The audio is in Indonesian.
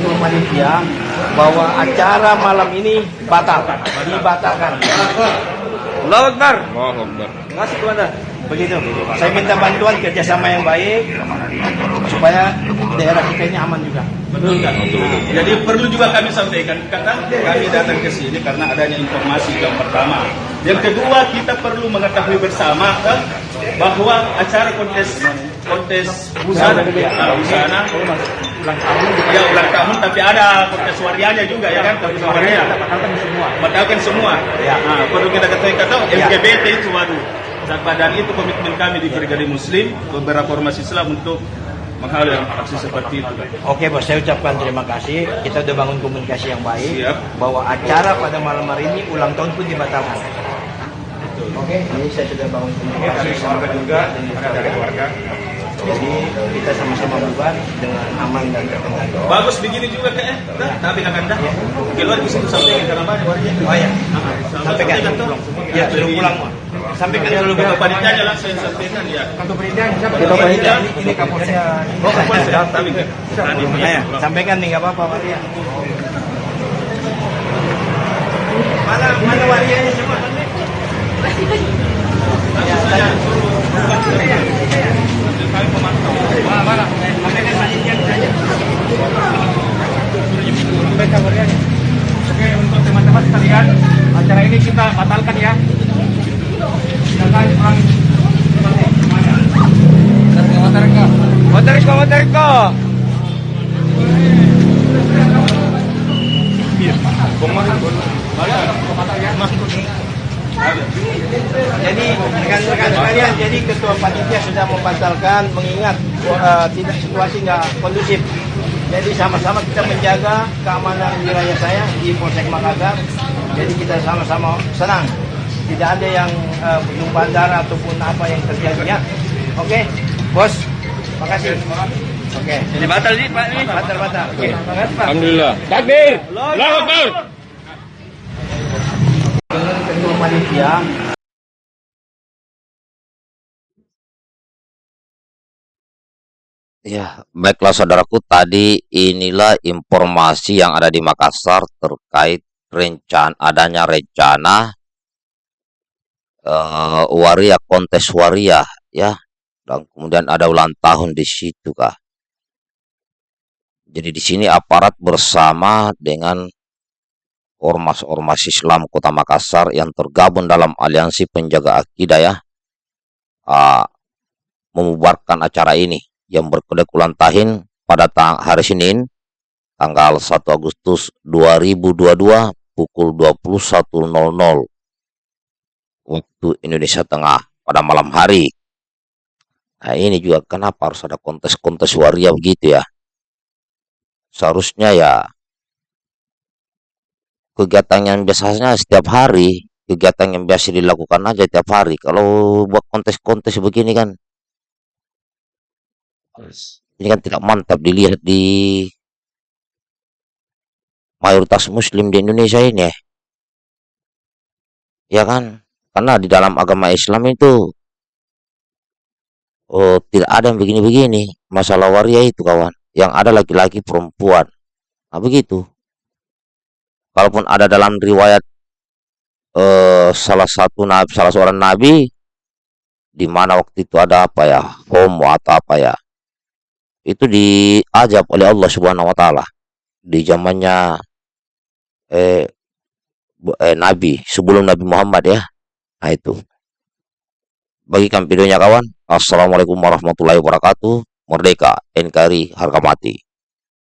ketua panitia bahwa acara malam ini batal, dibatalkan. Allah Akbar. Allahu Akbar. Terima kasih Komandan. Begitu. Saya minta bantuan kerjasama yang baik supaya daerah kita ini aman juga. Betul kan? Jadi perlu juga kami sampaikan karena kami datang ke sini karena adanya informasi yang pertama. Yang kedua kita perlu mengetahui bersama kan, bahwa acara kontes kontes busana uh, busana Ulang tahun ya ulang tahun tapi ada kontes warianya juga ya kan kontes warianya batalkan semua. batalkan semua. Ya. Nah, perlu kita ketahui kata Ya. LGBT itu waduh. Dan itu komitmen kami di Brigade Muslim beberapa ormas Islam untuk menghalau aksi seperti itu. Oke bos, saya ucapkan terima kasih. Kita sudah bangun komunikasi yang baik Siap. bahwa acara pada malam hari ini ulang tahun pun dibatalkan. Oke, ini saya sudah bangun komunikasi sama juga dengan keluarga. Jadi kita sama-sama bubar dengan aman dan terkendali. Bagus begini juga kayak nah, tapi akan dah. Keluar bisa sampaikan karena banyak warga. Oh ya, sampaikan. Ya, sudah pulang. Sampaikan dulu ke panitianya langsung sampaikan ya. kantor pendidikan. Kantor pendidikan. Ini kapolsek. Oh, kapolsek. Tapi Ayo, sampaikan nih nggak apa-apa Waria. Mana mana warianya semua? Ya, saya Mana mana? Sampaikan panitia saja. Oke, untuk teman-teman sekalian, acara ini kita batalkan ya. Silakan pulang. Wateriko. Wateriko, Wateriko. Jadi rekan-rekan sekalian, jadi ketua panitia sudah membatalkan mengingat eh, tidak situasi nggak kondusif. Jadi sama-sama kita menjaga keamanan wilayah saya di Polsek Makassar. Jadi kita sama-sama senang. Tidak ada yang eh, penumpang darah ataupun apa yang terjadi ya. Oke, bos. Makasih. Oke. Ini batal sih Pak ini. Batal batal. Oke. Makasih Pak. Alhamdulillah. Takbir. Allahu Akbar. Dengan ketua panitia Ya, baiklah saudaraku, tadi inilah informasi yang ada di Makassar terkait rencana adanya rencana eh, waria kontes waria ya, dan kemudian ada ulang tahun di situ kah. Jadi di sini aparat bersama dengan ormas-ormas Islam Kota Makassar yang tergabung dalam aliansi penjaga akidah ya, ah, membubarkan acara ini yang berkedek ulang tahun pada hari Senin tanggal 1 Agustus 2022 pukul 21.00 waktu Indonesia Tengah pada malam hari. Nah ini juga kenapa harus ada kontes-kontes waria begitu ya. Seharusnya ya kegiatan yang biasanya setiap hari, kegiatan yang biasa dilakukan aja tiap hari. Kalau buat kontes-kontes begini kan ini kan tidak mantap dilihat di mayoritas muslim di Indonesia ini ya. Ya kan? Karena di dalam agama Islam itu oh, tidak ada yang begini-begini. Masalah waria itu kawan. Yang ada laki-laki perempuan. Nah begitu. Kalaupun ada dalam riwayat eh, salah satu nabi, salah seorang nabi di mana waktu itu ada apa ya homo atau apa ya itu diajab oleh Allah Subhanahu wa taala di zamannya eh, eh nabi sebelum Nabi Muhammad ya. Nah itu. Bagikan videonya kawan. Assalamualaikum warahmatullahi wabarakatuh. Merdeka, NKRI, harga mati.